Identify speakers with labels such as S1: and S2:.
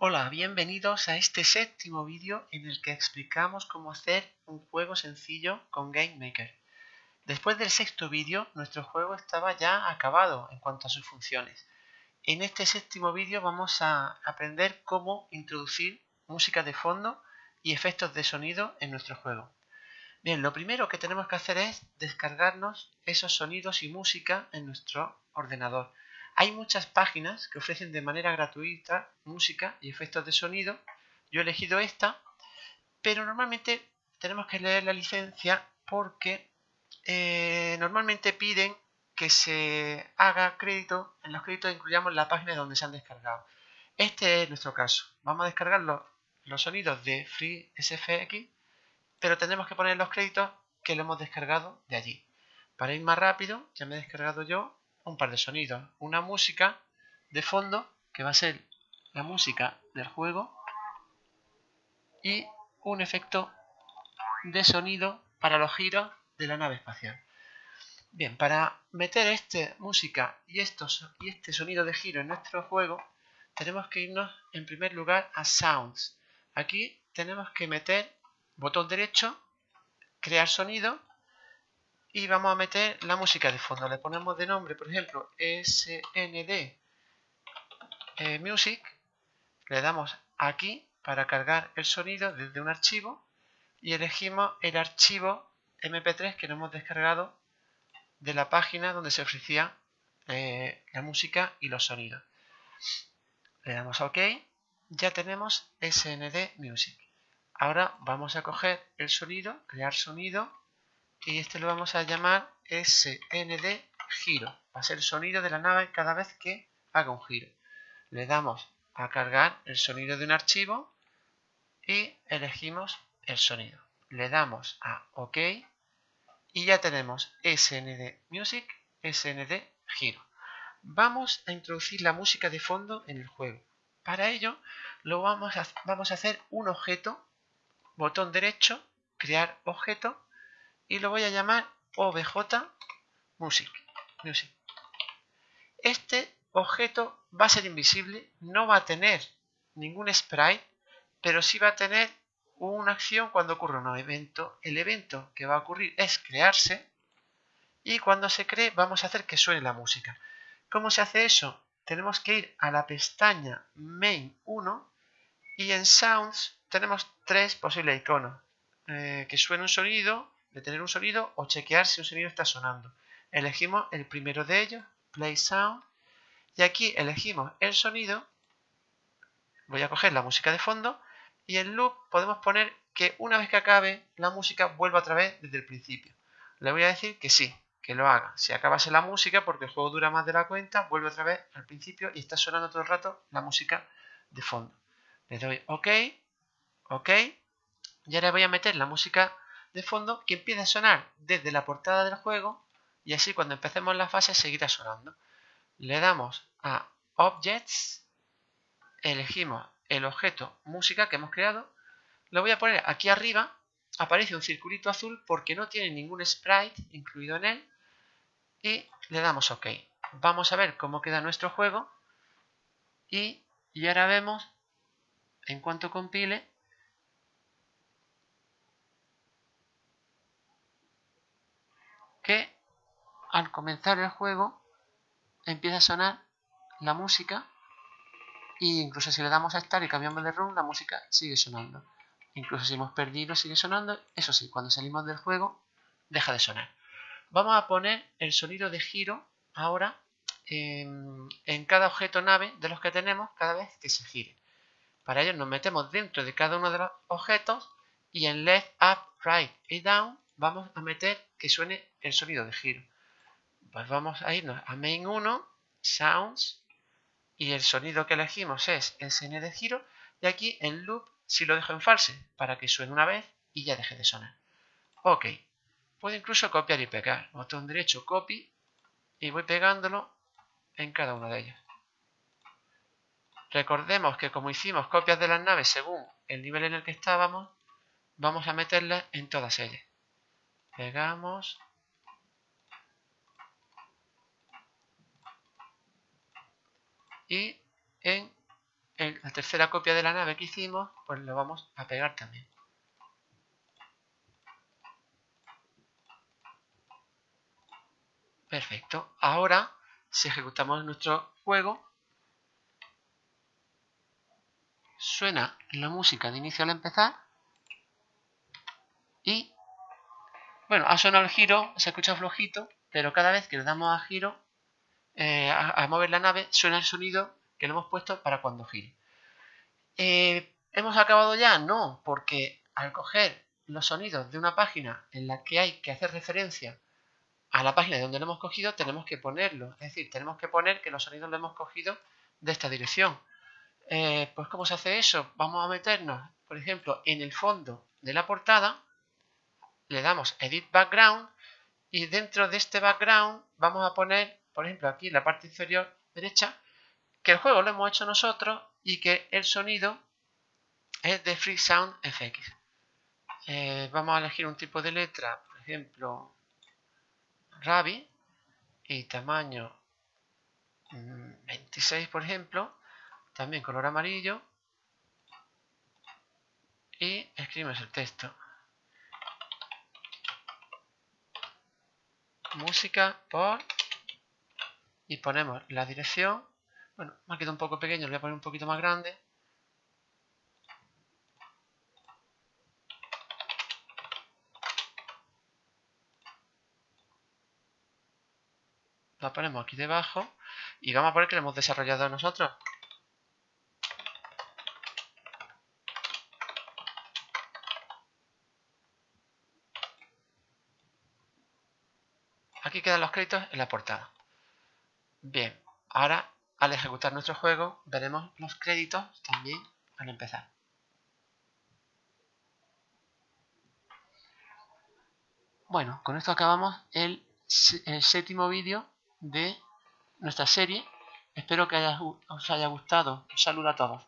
S1: Hola, bienvenidos a este séptimo vídeo en el que explicamos cómo hacer un juego sencillo con GameMaker. Después del sexto vídeo, nuestro juego estaba ya acabado en cuanto a sus funciones. En este séptimo vídeo vamos a aprender cómo introducir música de fondo y efectos de sonido en nuestro juego. Bien, lo primero que tenemos que hacer es descargarnos esos sonidos y música en nuestro ordenador. Hay muchas páginas que ofrecen de manera gratuita música y efectos de sonido. Yo he elegido esta, pero normalmente tenemos que leer la licencia porque eh, normalmente piden que se haga crédito, en los créditos incluyamos la página donde se han descargado. Este es nuestro caso. Vamos a descargar los, los sonidos de FreeSFX, pero tendremos que poner los créditos que lo hemos descargado de allí. Para ir más rápido, ya me he descargado yo un par de sonidos. Una música de fondo, que va a ser la música del juego, y un efecto de sonido para los giros de la nave espacial. Bien, para meter esta música y, estos, y este sonido de giro en nuestro juego, tenemos que irnos en primer lugar a Sounds. Aquí tenemos que meter botón derecho, crear sonido y vamos a meter la música de fondo. Le ponemos de nombre, por ejemplo, SND eh, Music. Le damos aquí para cargar el sonido desde un archivo y elegimos el archivo MP3 que nos hemos descargado de la página donde se ofrecía eh, la música y los sonidos. Le damos a OK. Ya tenemos SND Music. Ahora vamos a coger el sonido, crear sonido y este lo vamos a llamar SND giro. Va a ser el sonido de la nave cada vez que haga un giro. Le damos a cargar el sonido de un archivo y elegimos el sonido. Le damos a OK y ya tenemos SND Music, SND giro. Vamos a introducir la música de fondo en el juego. Para ello lo vamos a, vamos a hacer un objeto, botón derecho, crear objeto y lo voy a llamar obj music, music. Este objeto va a ser invisible, no va a tener ningún sprite, pero sí va a tener una acción cuando ocurre un evento. El evento que va a ocurrir es crearse y cuando se cree vamos a hacer que suene la música. ¿Cómo se hace eso? Tenemos que ir a la pestaña main 1 y en sounds tenemos tres posibles iconos. Eh, que suene un sonido, tener un sonido o chequear si un sonido está sonando. Elegimos el primero de ellos, Play Sound, y aquí elegimos el sonido. Voy a coger la música de fondo y en loop podemos poner que una vez que acabe la música vuelva otra vez desde el principio. Le voy a decir que sí, que lo haga. Si acabase la música, porque el juego dura más de la cuenta, vuelve otra vez al principio y está sonando todo el rato la música de fondo. Le doy OK, OK, y ahora voy a meter la música de fondo que empieza a sonar desde la portada del juego y así cuando empecemos la fase seguirá sonando. Le damos a Objects, elegimos el objeto música que hemos creado, lo voy a poner aquí arriba, aparece un circulito azul porque no tiene ningún sprite incluido en él y le damos OK. Vamos a ver cómo queda nuestro juego y, y ahora vemos en cuanto compile que al comenzar el juego empieza a sonar la música e incluso si le damos a estar y cambiamos de room la música sigue sonando. Incluso si hemos perdido sigue sonando. Eso sí, cuando salimos del juego deja de sonar. Vamos a poner el sonido de giro ahora en, en cada objeto nave de los que tenemos cada vez que se gire. Para ello nos metemos dentro de cada uno de los objetos y en left, up, right y down vamos a meter que suene el sonido de giro. Pues vamos a irnos a main 1, sounds, y el sonido que elegimos es SN de giro, y aquí en loop si lo dejo en false para que suene una vez y ya deje de sonar. Ok, puedo incluso copiar y pegar. Botón derecho, copy, y voy pegándolo en cada uno de ellos. Recordemos que como hicimos copias de las naves según el nivel en el que estábamos, vamos a meterlas en todas ellas pegamos y en la tercera copia de la nave que hicimos, pues lo vamos a pegar también. Perfecto. Ahora, si ejecutamos nuestro juego, suena la música de inicio al empezar y, bueno, ha sonado el giro, se escucha flojito, pero cada vez que le damos a giro, eh, a, mover la nave, suena el sonido que le hemos puesto para cuando gire. Eh, ¿Hemos acabado ya? No, porque al coger los sonidos de una página en la que hay que hacer referencia a la página de donde lo hemos cogido, tenemos que ponerlo. Es decir, tenemos que poner que los sonidos lo hemos cogido de esta dirección. Eh, pues ¿cómo se hace eso? Vamos a meternos, por ejemplo, en el fondo de la portada, le damos Edit Background y dentro de este background vamos a poner, por ejemplo, aquí en la parte inferior derecha, que el juego lo hemos hecho nosotros y que el sonido es de Free Sound FX. Eh, vamos a elegir un tipo de letra, por ejemplo, Rabi y tamaño 26 mm, por ejemplo también color amarillo y escribimos el texto música por y ponemos la dirección bueno, me ha quedado un poco pequeño, lo voy a poner un poquito más grande la ponemos aquí debajo y vamos a poner que lo hemos desarrollado nosotros. Aquí quedan los créditos en la portada. Bien, ahora al ejecutar nuestro juego veremos los créditos también al empezar. Bueno, con esto acabamos el, el séptimo vídeo de nuestra serie. Espero que os haya gustado. Un saludo a todos.